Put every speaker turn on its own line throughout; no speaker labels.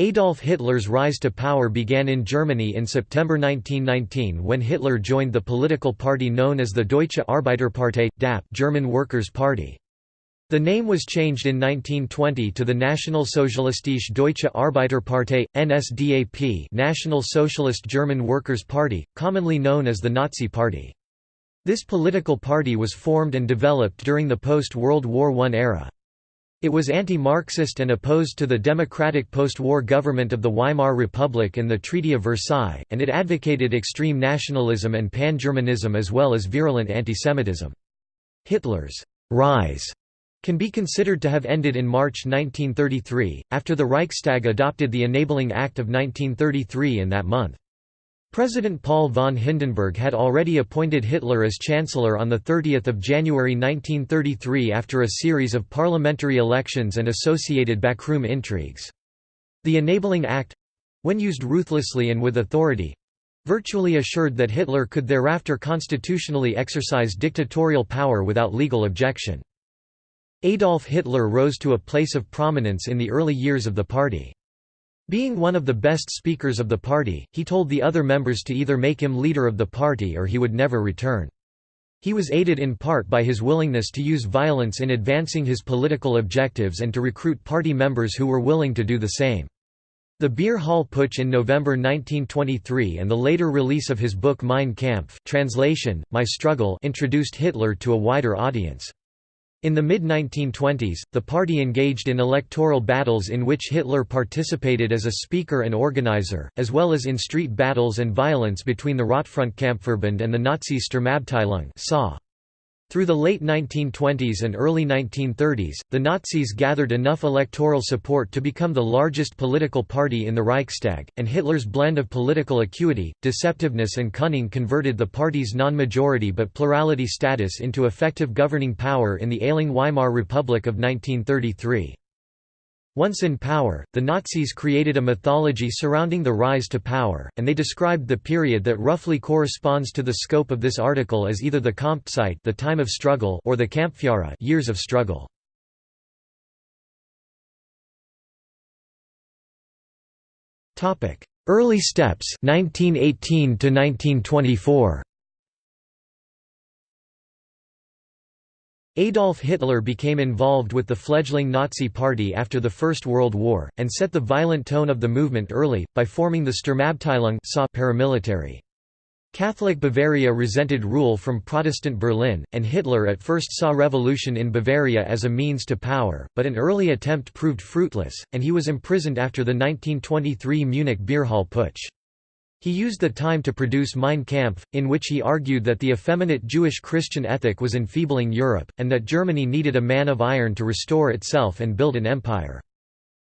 Adolf Hitler's rise to power began in Germany in September 1919 when Hitler joined the political party known as the Deutsche Arbeiterpartei, DAP German Workers' Party. The name was changed in 1920 to the National Sozialistische Deutsche Arbeiterpartei, NSDAP National Socialist German Workers' Party, commonly known as the Nazi Party. This political party was formed and developed during the post-World War I era. It was anti-Marxist and opposed to the democratic post-war government of the Weimar Republic and the Treaty of Versailles, and it advocated extreme nationalism and pan-Germanism as well as virulent antisemitism. Hitler's «rise» can be considered to have ended in March 1933, after the Reichstag adopted the Enabling Act of 1933 in that month. President Paul von Hindenburg had already appointed Hitler as Chancellor on 30 January 1933 after a series of parliamentary elections and associated backroom intrigues. The Enabling Act—when used ruthlessly and with authority—virtually assured that Hitler could thereafter constitutionally exercise dictatorial power without legal objection. Adolf Hitler rose to a place of prominence in the early years of the party. Being one of the best speakers of the party, he told the other members to either make him leader of the party or he would never return. He was aided in part by his willingness to use violence in advancing his political objectives and to recruit party members who were willing to do the same. The Beer Hall Putsch in November 1923 and the later release of his book Mein Kampf translation, My Struggle introduced Hitler to a wider audience. In the mid-1920s, the party engaged in electoral battles in which Hitler participated as a speaker and organizer, as well as in street battles and violence between the Rotfrontkampfverband and the Nazi Sturmabteilung through the late 1920s and early 1930s, the Nazis gathered enough electoral support to become the largest political party in the Reichstag, and Hitler's blend of political acuity, deceptiveness and cunning converted the party's non-majority but plurality status into effective governing power in the ailing Weimar Republic of 1933. Once in power, the Nazis created a mythology surrounding the rise to power, and they described the period that roughly corresponds to the scope of this article as either the Kampfzeit the time of struggle or the Kampfjahre years of struggle. Early steps 1918 to 1924 Adolf Hitler became involved with the fledgling Nazi Party after the First World War, and set the violent tone of the movement early, by forming the Sturmabteilung paramilitary. Catholic Bavaria resented rule from Protestant Berlin, and Hitler at first saw revolution in Bavaria as a means to power, but an early attempt proved fruitless, and he was imprisoned after the 1923 Munich beer hall putsch. He used the time to produce Mein Kampf, in which he argued that the effeminate Jewish-Christian ethic was enfeebling Europe, and that Germany needed a man of iron to restore itself and build an empire.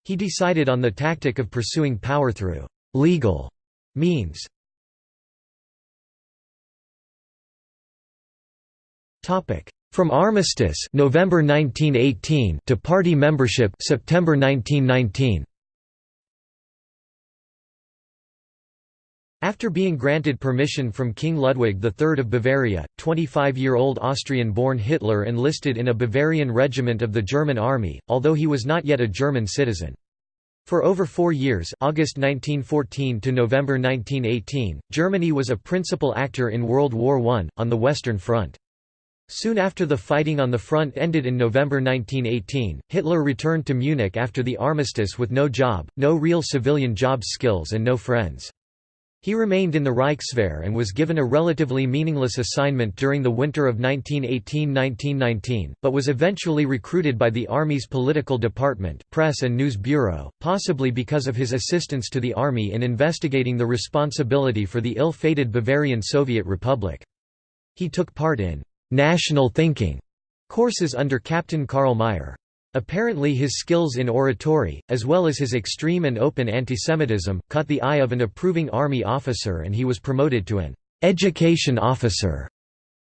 He decided on the tactic of pursuing power through «legal» means. From armistice November 1918 to party membership September 1919 After being granted permission from King Ludwig III of Bavaria, 25-year-old Austrian-born Hitler enlisted in a Bavarian regiment of the German army, although he was not yet a German citizen. For over four years August 1914 to November 1918, Germany was a principal actor in World War I, on the Western Front. Soon after the fighting on the front ended in November 1918, Hitler returned to Munich after the armistice with no job, no real civilian job skills and no friends. He remained in the Reichswehr and was given a relatively meaningless assignment during the winter of 1918–1919, but was eventually recruited by the Army's political department Press and News Bureau, possibly because of his assistance to the Army in investigating the responsibility for the ill-fated Bavarian Soviet Republic. He took part in «national thinking» courses under Captain Karl Mayr. Apparently his skills in oratory, as well as his extreme and open antisemitism, caught the eye of an approving army officer and he was promoted to an «education officer»,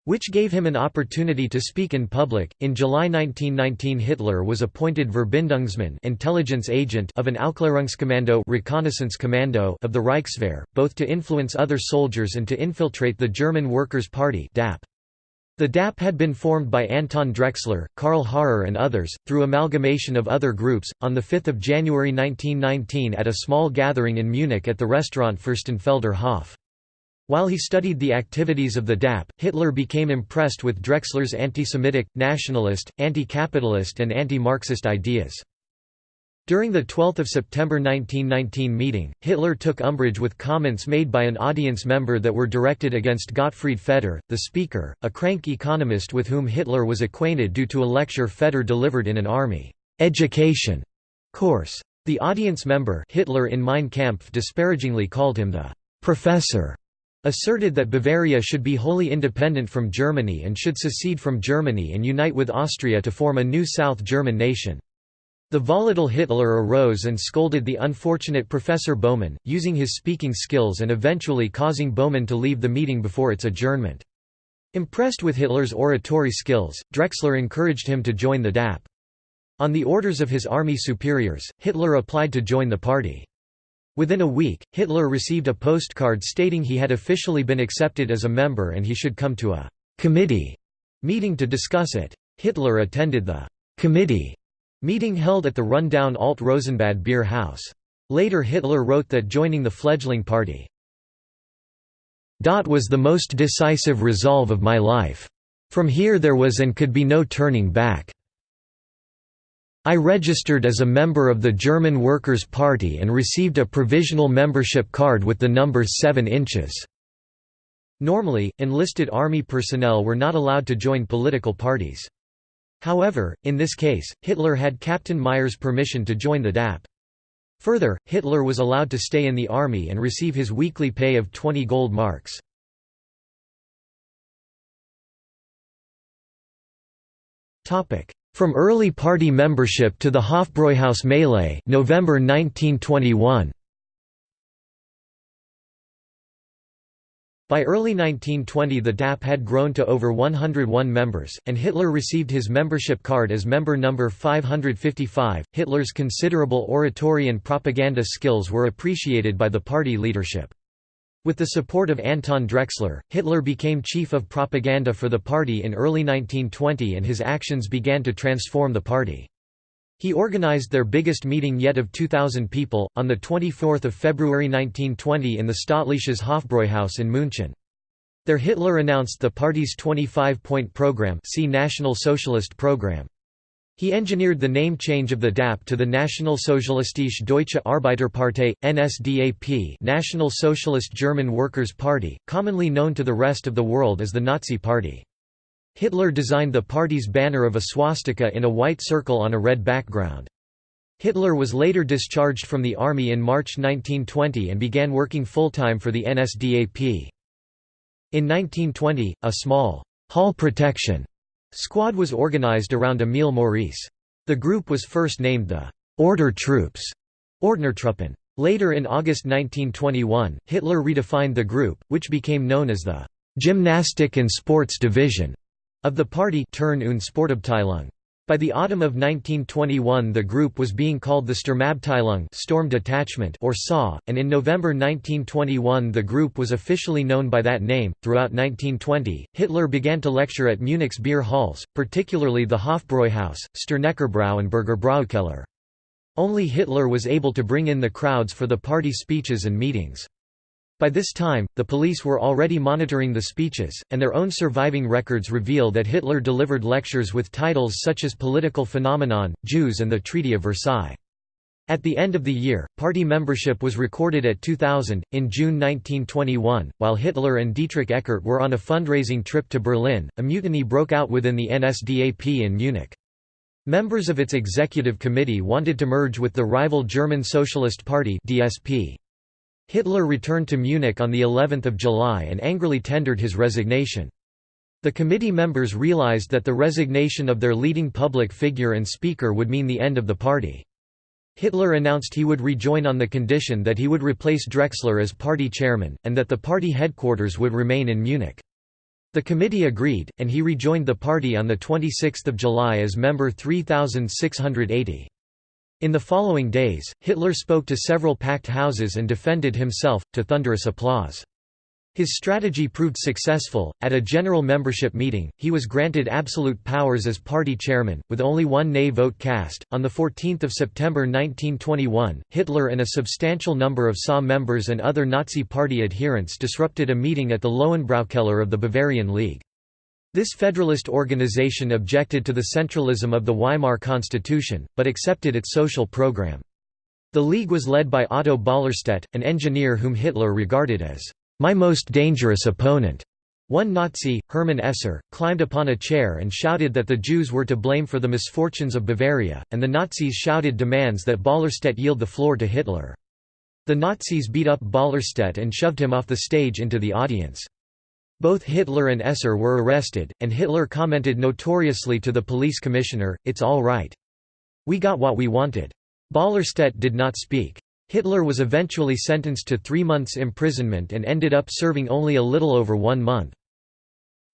which gave him an opportunity to speak in public. In July 1919 Hitler was appointed Verbindungsmann intelligence agent of an Aufklärungskommando reconnaissance commando of the Reichswehr, both to influence other soldiers and to infiltrate the German Workers' Party DAP. The DAP had been formed by Anton Drexler, Karl Harrer and others, through amalgamation of other groups, on 5 January 1919 at a small gathering in Munich at the restaurant Fürstenfelder Hof. While he studied the activities of the DAP, Hitler became impressed with Drexler's anti-Semitic, nationalist, anti-capitalist and anti-Marxist ideas. During the 12 September 1919 meeting, Hitler took umbrage with comments made by an audience member that were directed against Gottfried Feder, the speaker, a crank economist with whom Hitler was acquainted due to a lecture Feder delivered in an army education course. The audience member Hitler in Mein Kampf disparagingly called him the «professor», asserted that Bavaria should be wholly independent from Germany and should secede from Germany and unite with Austria to form a new South German nation. The volatile Hitler arose and scolded the unfortunate Professor Baumann, using his speaking skills and eventually causing Baumann to leave the meeting before its adjournment. Impressed with Hitler's oratory skills, Drexler encouraged him to join the DAP. On the orders of his army superiors, Hitler applied to join the party. Within a week, Hitler received a postcard stating he had officially been accepted as a member and he should come to a «committee» meeting to discuss it. Hitler attended the «committee» Meeting held at the rundown Alt Rosenbad beer house. Later Hitler wrote that joining the fledgling party was the most decisive resolve of my life. From here there was and could be no turning back. I registered as a member of the German Workers' Party and received a provisional membership card with the number 7 inches. Normally, enlisted army personnel were not allowed to join political parties. However, in this case, Hitler had Captain Mayr's permission to join the DAP. Further, Hitler was allowed to stay in the army and receive his weekly pay of 20 gold marks. From early party membership to the Hofbräuhaus melee November 1921. By early 1920 the DAP had grown to over 101 members, and Hitler received his membership card as member number 555. Hitler's considerable oratory and propaganda skills were appreciated by the party leadership. With the support of Anton Drexler, Hitler became chief of propaganda for the party in early 1920 and his actions began to transform the party. He organized their biggest meeting yet of 2,000 people, on 24 February 1920 in the Staatliches Hofbräuhaus in München. There Hitler announced the party's 25-point program see National Socialist Program. He engineered the name change of the DAP to the Nationalsozialistische Deutsche Arbeiterpartei, NSDAP National Socialist German Workers' Party, commonly known to the rest of the world as the Nazi Party. Hitler designed the party's banner of a swastika in a white circle on a red background. Hitler was later discharged from the army in March 1920 and began working full-time for the NSDAP. In 1920, a small «hall protection» squad was organized around Emil Maurice. The group was first named the «Order Troops» Ordnertruppen. Later in August 1921, Hitler redefined the group, which became known as the «Gymnastic and Sports Division» of the party Turn und Sportabteilung. By the autumn of 1921 the group was being called the Sturmabteilung Storm Detachment or SA, and in November 1921 the group was officially known by that name. Throughout 1920, Hitler began to lecture at Munich's beer halls, particularly the Hofbräuhaus, Sterneckerbräu and Bürgerbräukeller. Only Hitler was able to bring in the crowds for the party speeches and meetings. By this time, the police were already monitoring the speeches, and their own surviving records reveal that Hitler delivered lectures with titles such as Political Phenomenon, Jews and the Treaty of Versailles. At the end of the year, party membership was recorded at 2,000. In June 1921, while Hitler and Dietrich Eckart were on a fundraising trip to Berlin, a mutiny broke out within the NSDAP in Munich. Members of its executive committee wanted to merge with the rival German Socialist Party (DSP). Hitler returned to Munich on the 11th of July and angrily tendered his resignation. The committee members realized that the resignation of their leading public figure and speaker would mean the end of the party. Hitler announced he would rejoin on the condition that he would replace Drexler as party chairman, and that the party headquarters would remain in Munich. The committee agreed, and he rejoined the party on 26 July as member 3680. In the following days, Hitler spoke to several packed houses and defended himself, to thunderous applause. His strategy proved successful. At a general membership meeting, he was granted absolute powers as party chairman, with only one nay vote cast. On 14 September 1921, Hitler and a substantial number of SA members and other Nazi Party adherents disrupted a meeting at the Löwenbräukeller of the Bavarian League. This federalist organization objected to the centralism of the Weimar Constitution, but accepted its social program. The League was led by Otto Ballerstedt, an engineer whom Hitler regarded as my most dangerous opponent. One Nazi, Hermann Esser, climbed upon a chair and shouted that the Jews were to blame for the misfortunes of Bavaria, and the Nazis shouted demands that Ballerstedt yield the floor to Hitler. The Nazis beat up Ballerstedt and shoved him off the stage into the audience. Both Hitler and Esser were arrested, and Hitler commented notoriously to the police commissioner, it's all right. We got what we wanted. Ballerstedt did not speak. Hitler was eventually sentenced to three months imprisonment and ended up serving only a little over one month.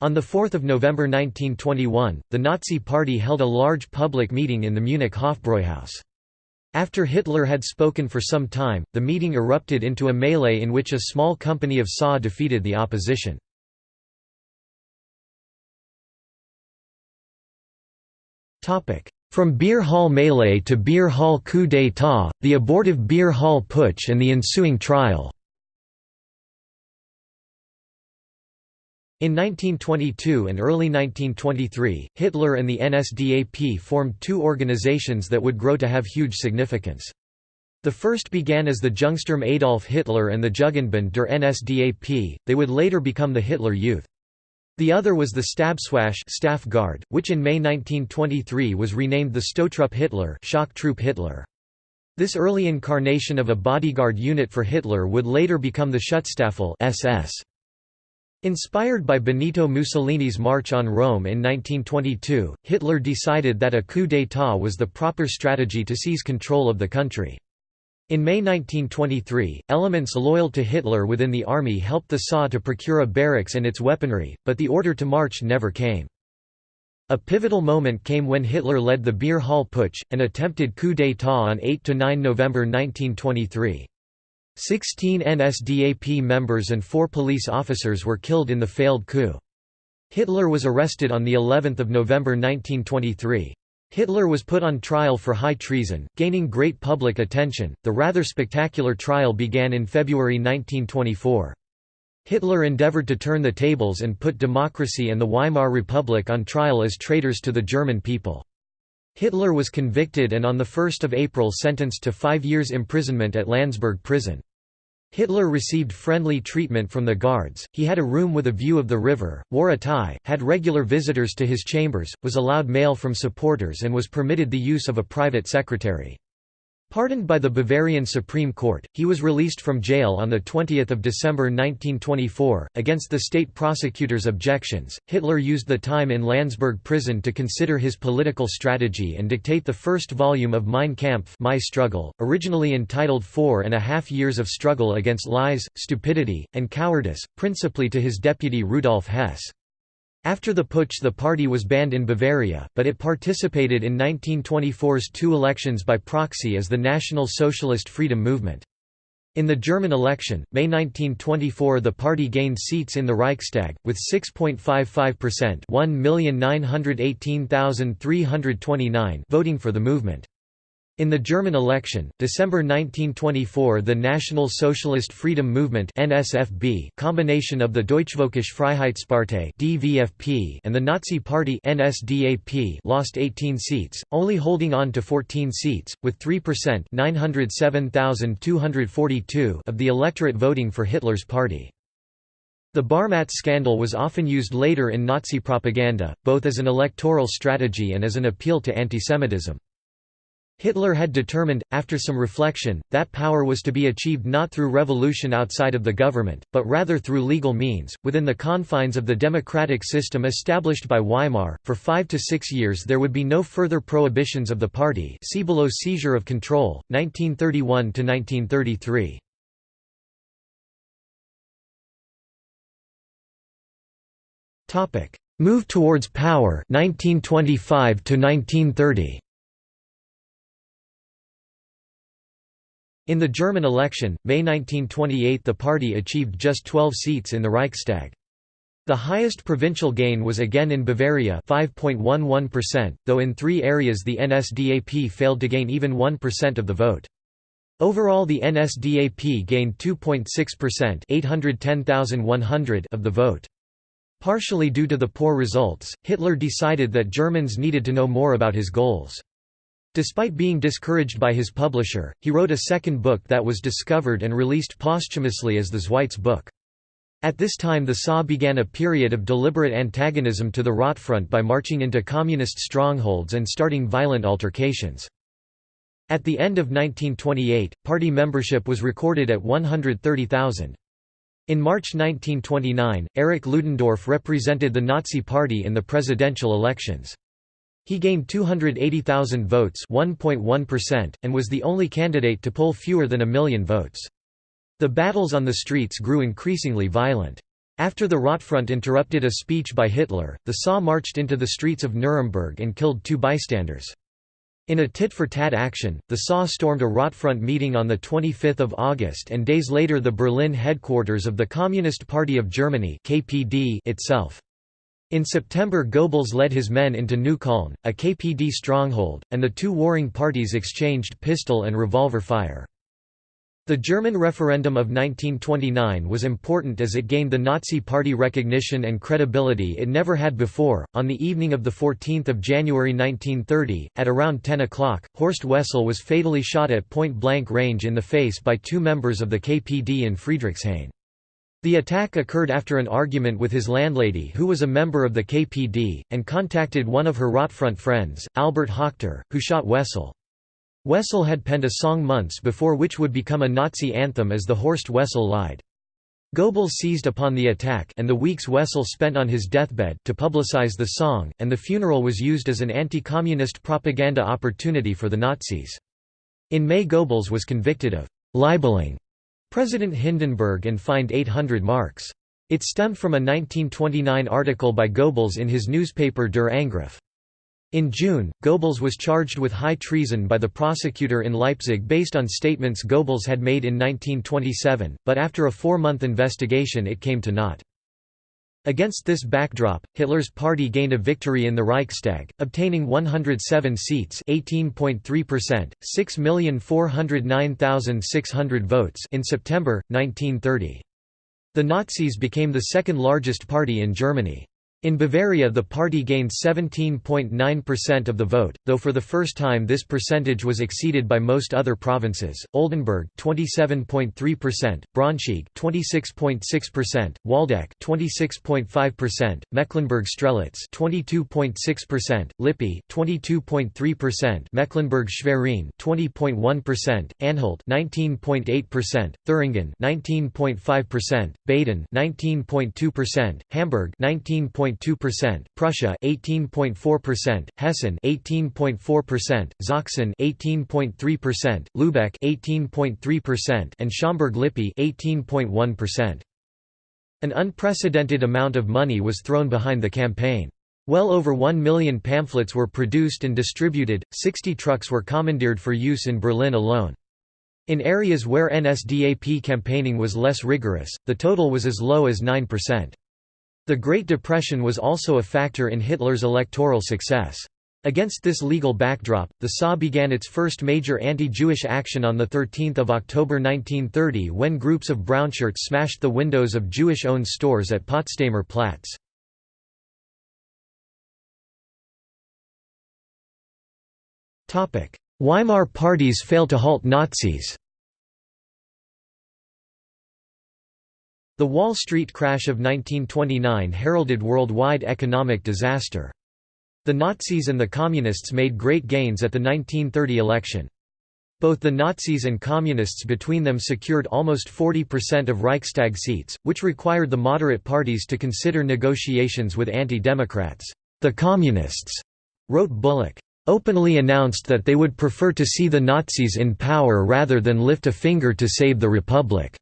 On 4 November 1921, the Nazi Party held a large public meeting in the Munich Hofbräuhaus. After Hitler had spoken for some time, the meeting erupted into a melee in which a small company of SA defeated the opposition. From beer hall melee to beer hall coup d'état, the abortive beer hall putsch and the ensuing trial In 1922 and early 1923, Hitler and the NSDAP formed two organizations that would grow to have huge significance. The first began as the Jungsturm Adolf Hitler and the Jugendbund der NSDAP, they would later become the Hitler Youth. The other was the Stabswache staff guard, which in May 1923 was renamed the Stoßtruppe Hitler shock troop Hitler. This early incarnation of a bodyguard unit for Hitler would later become the Schutzstaffel SS. Inspired by Benito Mussolini's March on Rome in 1922, Hitler decided that a coup d'état was the proper strategy to seize control of the country. In May 1923, elements loyal to Hitler within the army helped the SA to procure a barracks and its weaponry, but the order to march never came. A pivotal moment came when Hitler led the Beer Hall Putsch, an attempted coup d'état on 8–9 November 1923. Sixteen NSDAP members and four police officers were killed in the failed coup. Hitler was arrested on of November 1923. Hitler was put on trial for high treason, gaining great public attention. The rather spectacular trial began in February 1924. Hitler endeavored to turn the tables and put democracy and the Weimar Republic on trial as traitors to the German people. Hitler was convicted and on 1 April sentenced to five years imprisonment at Landsberg prison. Hitler received friendly treatment from the guards, he had a room with a view of the river, wore a tie, had regular visitors to his chambers, was allowed mail from supporters and was permitted the use of a private secretary. Pardoned by the Bavarian Supreme Court, he was released from jail on 20 December 1924. Against the state prosecutor's objections, Hitler used the time in Landsberg prison to consider his political strategy and dictate the first volume of Mein Kampf My Struggle, originally entitled Four and a Half Years of Struggle Against Lies, Stupidity, and Cowardice, principally to his deputy Rudolf Hess. After the putsch the party was banned in Bavaria, but it participated in 1924's two elections by proxy as the National Socialist Freedom Movement. In the German election, May 1924 the party gained seats in the Reichstag, with 6.55% 1,918,329 voting for the movement. In the German election, December 1924 the National Socialist Freedom Movement NSFB combination of the Deutschvölkische Freiheitspartei DVFP and the Nazi Party NSDAP lost 18 seats, only holding on to 14 seats, with 3% 907,242 of the electorate voting for Hitler's party. The Barmat scandal was often used later in Nazi propaganda, both as an electoral strategy and as an appeal to antisemitism. Hitler had determined, after some reflection, that power was to be achieved not through revolution outside of the government, but rather through legal means, within the confines of the democratic system established by Weimar. For five to six years there would be no further prohibitions of the party see below seizure of control, 1931 to 1933. Topic: Move towards power 1925 to 1930 In the German election, May 1928 the party achieved just 12 seats in the Reichstag. The highest provincial gain was again in Bavaria 5.11%, though in three areas the NSDAP failed to gain even 1% of the vote. Overall the NSDAP gained 2.6% 810,100 of the vote. Partially due to the poor results, Hitler decided that Germans needed to know more about his goals. Despite being discouraged by his publisher, he wrote a second book that was discovered and released posthumously as the Zweites Buch. At this time the SA began a period of deliberate antagonism to the Rotfront by marching into communist strongholds and starting violent altercations. At the end of 1928, party membership was recorded at 130,000. In March 1929, Erich Ludendorff represented the Nazi Party in the presidential elections. He gained 280,000 votes and was the only candidate to poll fewer than a million votes. The battles on the streets grew increasingly violent. After the Rotfront interrupted a speech by Hitler, the SA marched into the streets of Nuremberg and killed two bystanders. In a tit-for-tat action, the SA stormed a Rotfront meeting on 25 August and days later the Berlin headquarters of the Communist Party of Germany itself. In September Goebbels led his men into Neukölln, a KPD stronghold, and the two warring parties exchanged pistol and revolver fire. The German referendum of 1929 was important as it gained the Nazi Party recognition and credibility it never had before. On the evening of the 14 January 1930, at around 10 o'clock, Horst Wessel was fatally shot at point blank range in the face by two members of the KPD in Friedrichshain. The attack occurred after an argument with his landlady who was a member of the KPD, and contacted one of her Rotfront friends, Albert Höhler, who shot Wessel. Wessel had penned a song months before which would become a Nazi anthem as the Horst Wessel Lied. Goebbels seized upon the attack and the weeks Wessel spent on his deathbed to publicize the song, and the funeral was used as an anti-communist propaganda opportunity for the Nazis. In May Goebbels was convicted of «libeling» President Hindenburg and fined 800 marks. It stemmed from a 1929 article by Goebbels in his newspaper Der Angriff. In June, Goebbels was charged with high treason by the prosecutor in Leipzig based on statements Goebbels had made in 1927, but after a four-month investigation it came to naught. Against this backdrop, Hitler's party gained a victory in the Reichstag, obtaining 107 seats 18.3%, 6,409,600 votes in September, 1930. The Nazis became the second largest party in Germany. In Bavaria the party gained 17.9% of the vote, though for the first time this percentage was exceeded by most other provinces. Oldenburg 27.3%, Braunschweig 26.6%, Waldeck 26.5%, Mecklenburg-Strelitz 22.6%, Lippe 22.3%, Mecklenburg-Schwerin 20.1%, Anhalt 19.8%, Thuringen 19.5%, Baden 19.2%, Hamburg 19. 18.2%, Prussia 18.4%, Hessen 18.4%, Sachsen 18.3%, Lübeck 18.3%, and Schaumburg-Lippe 18.1%. An unprecedented amount of money was thrown behind the campaign. Well over 1 million pamphlets were produced and distributed, 60 trucks were commandeered for use in Berlin alone. In areas where NSDAP campaigning was less rigorous, the total was as low as 9%. The Great Depression was also a factor in Hitler's electoral success. Against this legal backdrop, the SA began its first major anti-Jewish action on 13 October 1930 when groups of brownshirts smashed the windows of Jewish-owned stores at Potsdamer Platz. Weimar parties fail to halt Nazis The Wall Street crash of 1929 heralded worldwide economic disaster. The Nazis and the Communists made great gains at the 1930 election. Both the Nazis and Communists between them secured almost 40% of Reichstag seats, which required the moderate parties to consider negotiations with anti-democrats. The Communists, wrote Bullock, openly announced that they would prefer to see the Nazis in power rather than lift a finger to save the Republic.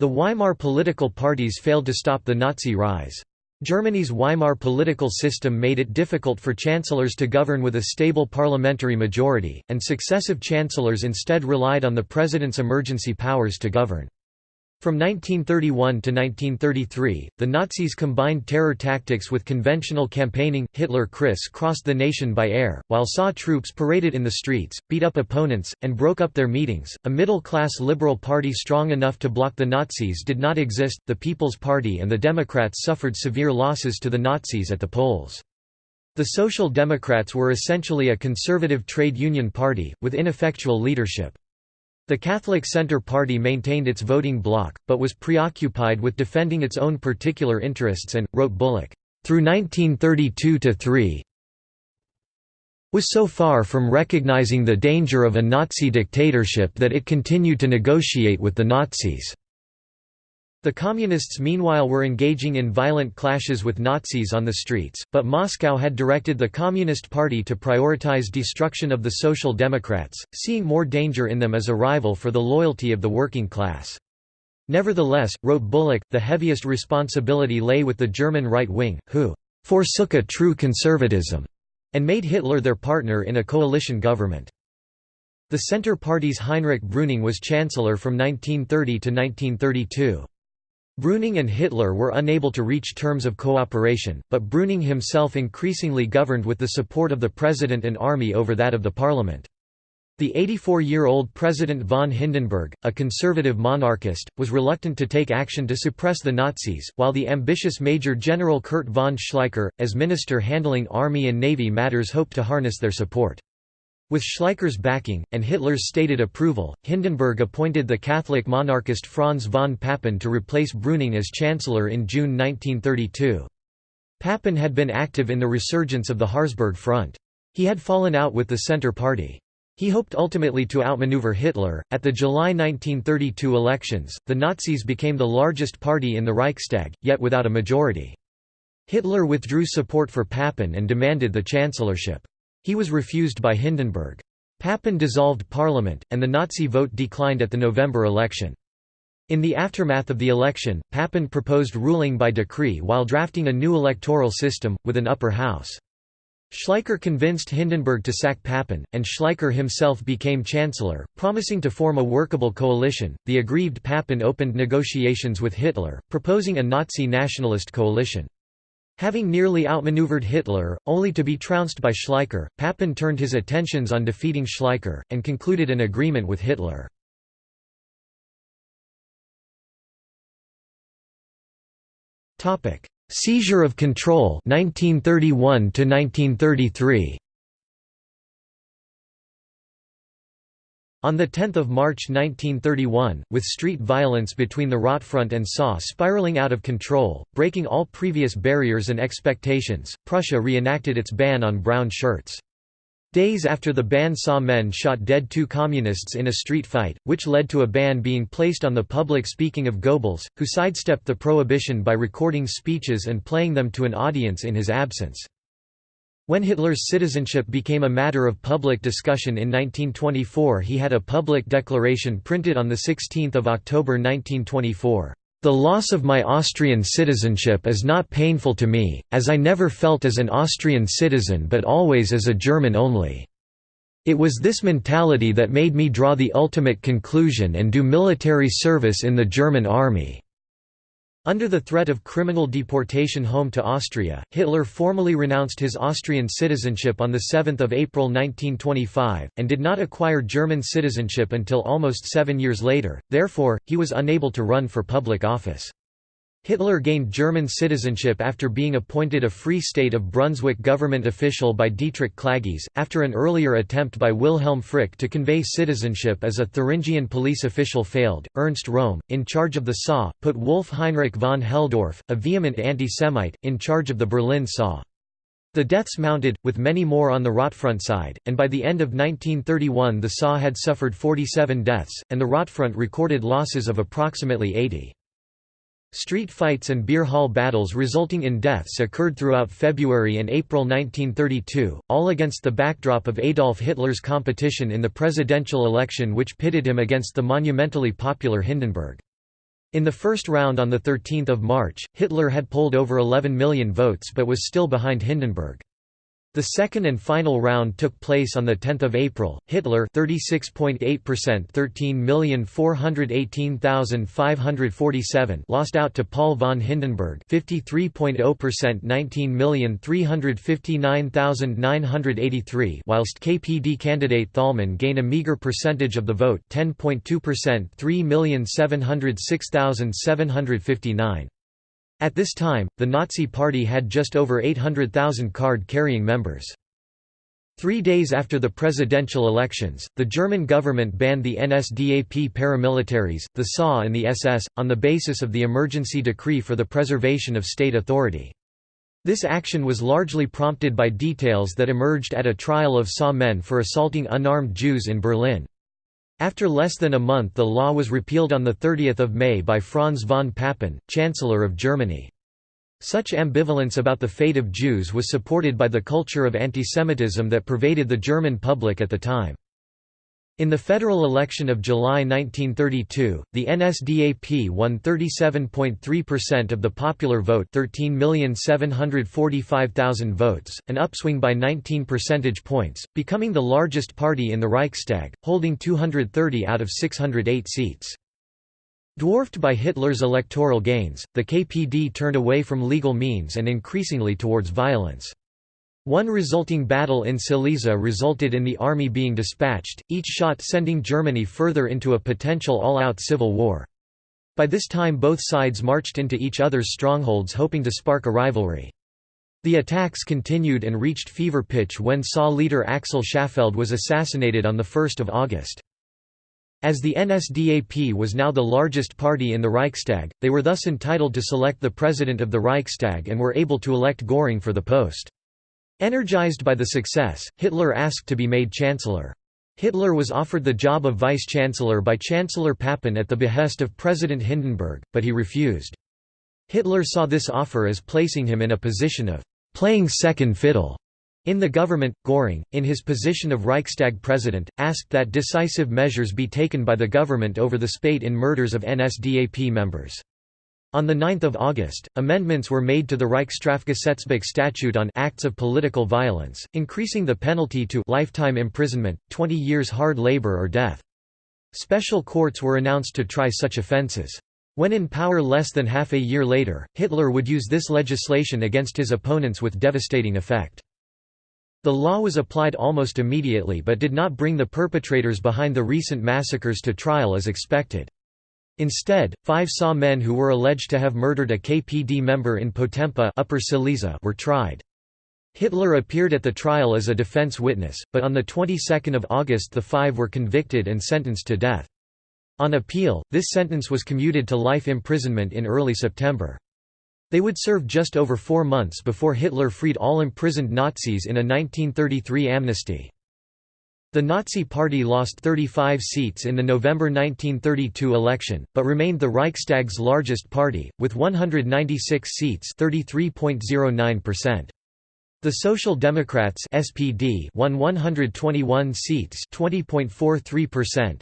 The Weimar political parties failed to stop the Nazi rise. Germany's Weimar political system made it difficult for chancellors to govern with a stable parliamentary majority, and successive chancellors instead relied on the president's emergency powers to govern. From 1931 to 1933, the Nazis combined terror tactics with conventional campaigning. Hitler criss-crossed the nation by air, while SA troops paraded in the streets, beat up opponents, and broke up their meetings. A middle-class liberal party strong enough to block the Nazis did not exist. The People's Party and the Democrats suffered severe losses to the Nazis at the polls. The Social Democrats were essentially a conservative trade union party, with ineffectual leadership. The Catholic Centre Party maintained its voting bloc, but was preoccupied with defending its own particular interests and, wrote Bullock, through 1932–3 was so far from recognizing the danger of a Nazi dictatorship that it continued to negotiate with the Nazis. The Communists meanwhile were engaging in violent clashes with Nazis on the streets, but Moscow had directed the Communist Party to prioritize destruction of the Social Democrats, seeing more danger in them as a rival for the loyalty of the working class. Nevertheless, wrote Bullock, the heaviest responsibility lay with the German right wing, who «forsook a true conservatism» and made Hitler their partner in a coalition government. The Centre Party's Heinrich Brüning was chancellor from 1930 to 1932. Brüning and Hitler were unable to reach terms of cooperation, but Brüning himself increasingly governed with the support of the president and army over that of the parliament. The 84-year-old President von Hindenburg, a conservative monarchist, was reluctant to take action to suppress the Nazis, while the ambitious Major General Kurt von Schleicher, as minister handling army and navy matters hoped to harness their support. With Schleicher's backing, and Hitler's stated approval, Hindenburg appointed the Catholic monarchist Franz von Papen to replace Brüning as chancellor in June 1932. Papen had been active in the resurgence of the Harzburg Front. He had fallen out with the Centre Party. He hoped ultimately to outmaneuver Hitler. At the July 1932 elections, the Nazis became the largest party in the Reichstag, yet without a majority. Hitler withdrew support for Papen and demanded the chancellorship. He was refused by Hindenburg. Papen dissolved parliament, and the Nazi vote declined at the November election. In the aftermath of the election, Papen proposed ruling by decree while drafting a new electoral system, with an upper house. Schleicher convinced Hindenburg to sack Papen, and Schleicher himself became chancellor, promising to form a workable coalition. The aggrieved Papen opened negotiations with Hitler, proposing a Nazi nationalist coalition. Having nearly outmaneuvered Hitler, only to be trounced by Schleicher, Papen turned his attentions on defeating Schleicher, and concluded an agreement with Hitler. Seizure of control 1931 to 1933 On 10 March 1931, with street violence between the Rotfront and SA spiraling out of control, breaking all previous barriers and expectations, Prussia reenacted its ban on brown shirts. Days after the ban SA men shot dead two communists in a street fight, which led to a ban being placed on the public speaking of Goebbels, who sidestepped the prohibition by recording speeches and playing them to an audience in his absence. When Hitler's citizenship became a matter of public discussion in 1924 he had a public declaration printed on 16 October 1924. The loss of my Austrian citizenship is not painful to me, as I never felt as an Austrian citizen but always as a German only. It was this mentality that made me draw the ultimate conclusion and do military service in the German army. Under the threat of criminal deportation home to Austria, Hitler formally renounced his Austrian citizenship on 7 April 1925, and did not acquire German citizenship until almost seven years later, therefore, he was unable to run for public office. Hitler gained German citizenship after being appointed a Free State of Brunswick government official by Dietrich Klagges, after an earlier attempt by Wilhelm Frick to convey citizenship as a Thuringian police official failed. Ernst Röhm, in charge of the SA, put Wolf Heinrich von Helldorff, a vehement anti-Semite, in charge of the Berlin SA. The deaths mounted, with many more on the Rotfront side, and by the end of 1931 the SA had suffered 47 deaths, and the Rotfront recorded losses of approximately 80. Street fights and beer hall battles resulting in deaths occurred throughout February and April 1932, all against the backdrop of Adolf Hitler's competition in the presidential election which pitted him against the monumentally popular Hindenburg. In the first round on 13 March, Hitler had polled over 11 million votes but was still behind Hindenburg. The second and final round took place on 10 April. Hitler 36.8% 13,418,547 lost out to Paul von Hindenburg 53.0% 19,359,983 whilst KPD candidate Thälmann gained a meager percentage of the vote 10.2% 3,706,759. At this time, the Nazi Party had just over 800,000 card-carrying members. Three days after the presidential elections, the German government banned the NSDAP paramilitaries, the SA and the SS, on the basis of the emergency decree for the preservation of state authority. This action was largely prompted by details that emerged at a trial of SA men for assaulting unarmed Jews in Berlin. After less than a month the law was repealed on 30 May by Franz von Papen, Chancellor of Germany. Such ambivalence about the fate of Jews was supported by the culture of antisemitism that pervaded the German public at the time. In the federal election of July 1932, the NSDAP won 37.3% of the popular vote 13,745,000 votes, an upswing by 19 percentage points, becoming the largest party in the Reichstag, holding 230 out of 608 seats. Dwarfed by Hitler's electoral gains, the KPD turned away from legal means and increasingly towards violence. One resulting battle in Silesia resulted in the army being dispatched, each shot sending Germany further into a potential all-out civil war. By this time both sides marched into each other's strongholds hoping to spark a rivalry. The attacks continued and reached fever pitch when SA leader Axel Schaffeld was assassinated on 1 August. As the NSDAP was now the largest party in the Reichstag, they were thus entitled to select the president of the Reichstag and were able to elect Göring for the post. Energized by the success, Hitler asked to be made chancellor. Hitler was offered the job of vice-chancellor by Chancellor Papen at the behest of President Hindenburg, but he refused. Hitler saw this offer as placing him in a position of «playing second fiddle» in the government. Göring, in his position of Reichstag president, asked that decisive measures be taken by the government over the spate in murders of NSDAP members. On 9 August, amendments were made to the Reichsstrafgesetzbuch statute on acts of political violence, increasing the penalty to lifetime imprisonment, 20 years hard labor or death. Special courts were announced to try such offences. When in power less than half a year later, Hitler would use this legislation against his opponents with devastating effect. The law was applied almost immediately but did not bring the perpetrators behind the recent massacres to trial as expected. Instead, five SA men who were alleged to have murdered a KPD member in Potempa Upper Silesia were tried. Hitler appeared at the trial as a defense witness, but on the 22nd of August the five were convicted and sentenced to death. On appeal, this sentence was commuted to life imprisonment in early September. They would serve just over four months before Hitler freed all imprisoned Nazis in a 1933 amnesty. The Nazi Party lost 35 seats in the November 1932 election, but remained the Reichstag's largest party, with 196 seats The Social Democrats SPD won 121 seats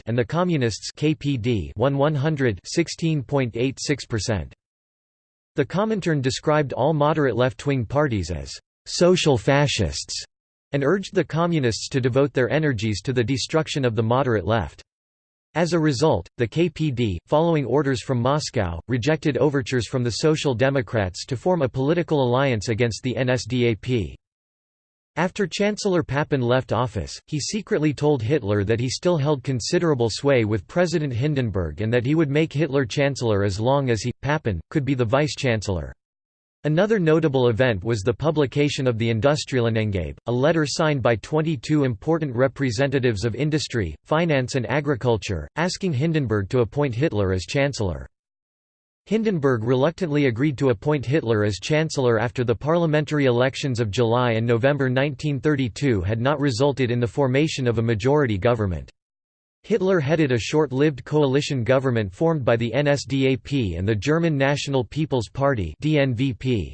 and the Communists KPD won 100 The Comintern described all moderate left-wing parties as «social fascists» and urged the Communists to devote their energies to the destruction of the moderate left. As a result, the KPD, following orders from Moscow, rejected overtures from the Social Democrats to form a political alliance against the NSDAP. After Chancellor Papen left office, he secretly told Hitler that he still held considerable sway with President Hindenburg and that he would make Hitler chancellor as long as he, Papen, could be the vice-chancellor. Another notable event was the publication of the Industrielleneingabe, a letter signed by 22 important representatives of industry, finance and agriculture, asking Hindenburg to appoint Hitler as chancellor. Hindenburg reluctantly agreed to appoint Hitler as chancellor after the parliamentary elections of July and November 1932 had not resulted in the formation of a majority government. Hitler headed a short-lived coalition government formed by the NSDAP and the German National People's Party DNVP.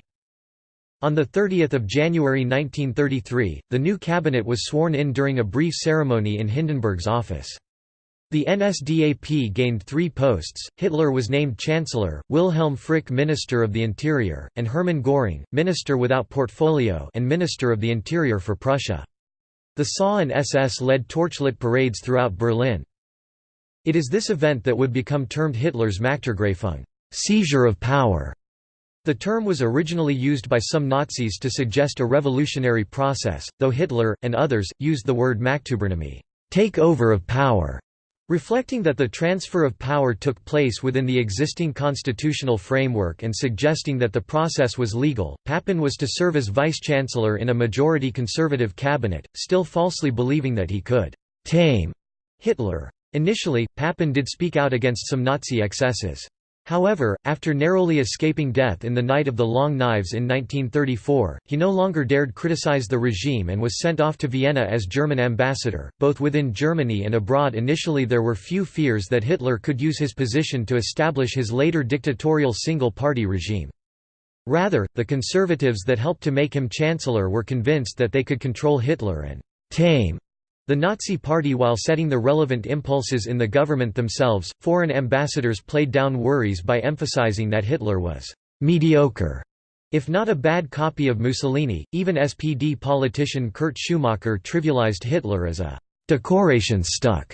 On 30 January 1933, the new cabinet was sworn in during a brief ceremony in Hindenburg's office. The NSDAP gained three posts, Hitler was named Chancellor, Wilhelm Frick Minister of the Interior, and Hermann Göring, Minister without portfolio and Minister of the Interior for Prussia. The SA and SS led torchlit parades throughout Berlin. It is this event that would become termed Hitler's Machtergreifung seizure of power". The term was originally used by some Nazis to suggest a revolutionary process, though Hitler, and others, used the word Machtübernahme take over of power", reflecting that the transfer of power took place within the existing constitutional framework and suggesting that the process was legal. Papen was to serve as vice-chancellor in a majority conservative cabinet, still falsely believing that he could «tame» Hitler. Initially, Papen did speak out against some Nazi excesses. However, after narrowly escaping death in the Night of the Long Knives in 1934, he no longer dared criticize the regime and was sent off to Vienna as German ambassador. Both within Germany and abroad, initially there were few fears that Hitler could use his position to establish his later dictatorial single party regime. Rather, the conservatives that helped to make him chancellor were convinced that they could control Hitler and tame the Nazi Party while setting the relevant impulses in the government themselves, foreign ambassadors played down worries by emphasizing that Hitler was «mediocre», if not a bad copy of Mussolini. Even SPD politician Kurt Schumacher trivialized Hitler as a «Dekorationsstück»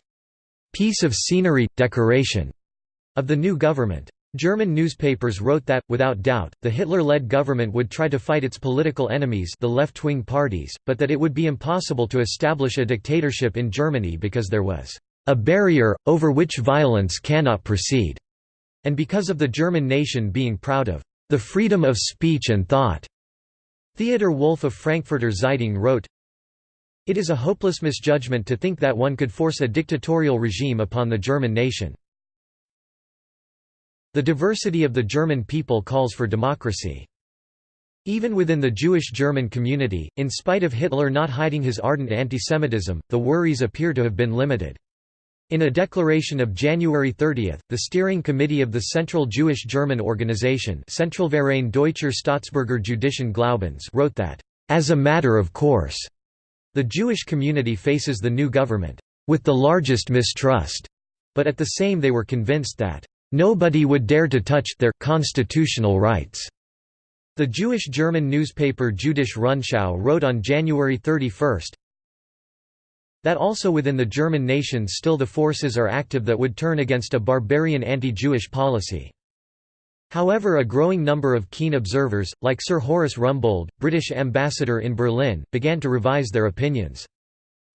piece of scenery, decoration of the new government. German newspapers wrote that, without doubt, the Hitler-led government would try to fight its political enemies the left-wing parties, but that it would be impossible to establish a dictatorship in Germany because there was a barrier, over which violence cannot proceed, and because of the German nation being proud of the freedom of speech and thought. Theodor Wolff of Frankfurter Zeitung wrote, It is a hopeless misjudgment to think that one could force a dictatorial regime upon the German nation. The diversity of the German people calls for democracy. Even within the Jewish German community, in spite of Hitler not hiding his ardent antisemitism, the worries appear to have been limited. In a declaration of January 30, the steering committee of the Central Jewish German Organization Zentralverein Deutscher Staatsbürger Jüdischen Glaubens wrote that, "...as a matter of course," the Jewish community faces the new government, "...with the largest mistrust," but at the same they were convinced that, Nobody would dare to touch their constitutional rights. The Jewish German newspaper Jüdische Rundschau wrote on January 31 that also within the German nation still the forces are active that would turn against a barbarian anti-Jewish policy. However a growing number of keen observers, like Sir Horace Rumbold, British ambassador in Berlin, began to revise their opinions.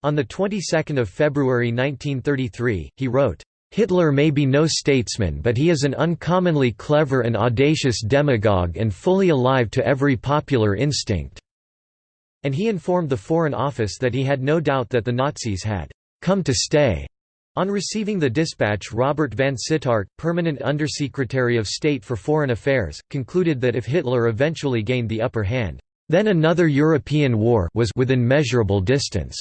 On the 22nd of February 1933, he wrote, Hitler may be no statesman but he is an uncommonly clever and audacious demagogue and fully alive to every popular instinct." And he informed the Foreign Office that he had no doubt that the Nazis had «come to stay». On receiving the dispatch Robert Vansittart, permanent Undersecretary of State for Foreign Affairs, concluded that if Hitler eventually gained the upper hand, then another European war was within measurable distance.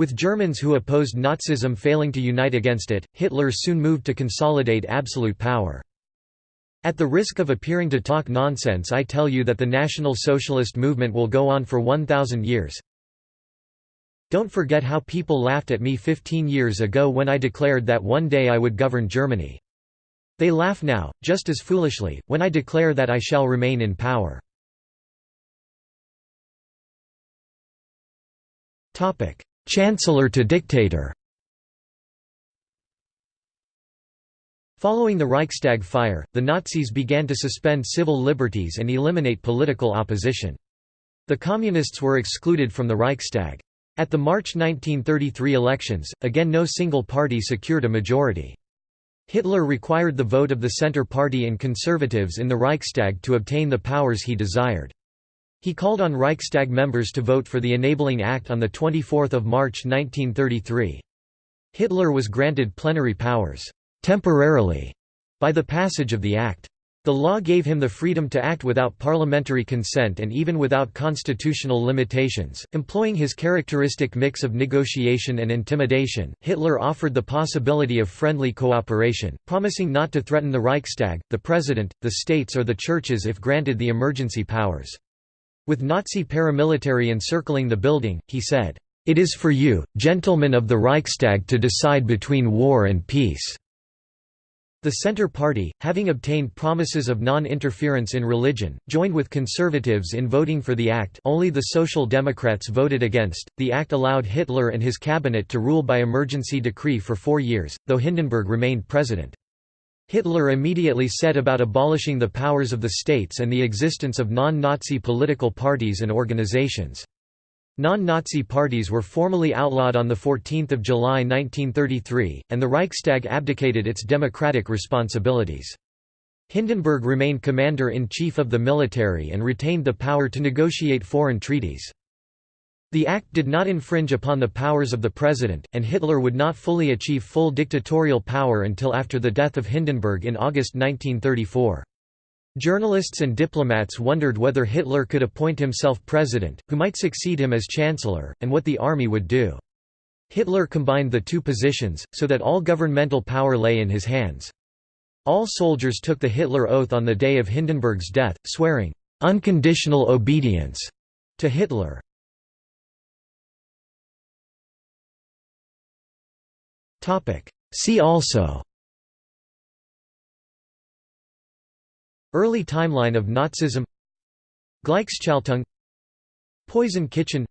With Germans who opposed Nazism failing to unite against it, Hitler soon moved to consolidate absolute power. At the risk of appearing to talk nonsense I tell you that the National Socialist movement will go on for 1,000 years. Don't forget how people laughed at me 15 years ago when I declared that one day I would govern Germany. They laugh now, just as foolishly, when I declare that I shall remain in power. Chancellor to dictator Following the Reichstag fire, the Nazis began to suspend civil liberties and eliminate political opposition. The Communists were excluded from the Reichstag. At the March 1933 elections, again no single party secured a majority. Hitler required the vote of the Centre Party and Conservatives in the Reichstag to obtain the powers he desired. He called on Reichstag members to vote for the Enabling Act on 24 March 1933. Hitler was granted plenary powers temporarily by the passage of the act. The law gave him the freedom to act without parliamentary consent and even without constitutional limitations. Employing his characteristic mix of negotiation and intimidation, Hitler offered the possibility of friendly cooperation, promising not to threaten the Reichstag, the president, the states, or the churches if granted the emergency powers. With Nazi paramilitary encircling the building, he said, "'It is for you, gentlemen of the Reichstag to decide between war and peace." The Centre Party, having obtained promises of non-interference in religion, joined with conservatives in voting for the act only the Social Democrats voted against. The act allowed Hitler and his cabinet to rule by emergency decree for four years, though Hindenburg remained president. Hitler immediately set about abolishing the powers of the states and the existence of non-Nazi political parties and organizations. Non-Nazi parties were formally outlawed on 14 July 1933, and the Reichstag abdicated its democratic responsibilities. Hindenburg remained commander-in-chief of the military and retained the power to negotiate foreign treaties. The act did not infringe upon the powers of the president, and Hitler would not fully achieve full dictatorial power until after the death of Hindenburg in August 1934. Journalists and diplomats wondered whether Hitler could appoint himself president, who might succeed him as chancellor, and what the army would do. Hitler combined the two positions, so that all governmental power lay in his hands. All soldiers took the Hitler Oath on the day of Hindenburg's death, swearing, "...unconditional obedience," to Hitler. See also. Early timeline of Nazism. Gleichschaltung Poison Kitchen.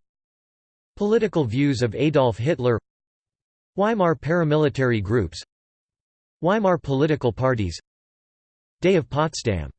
Political views of Adolf Hitler. Weimar paramilitary groups. Weimar political parties. Day of Potsdam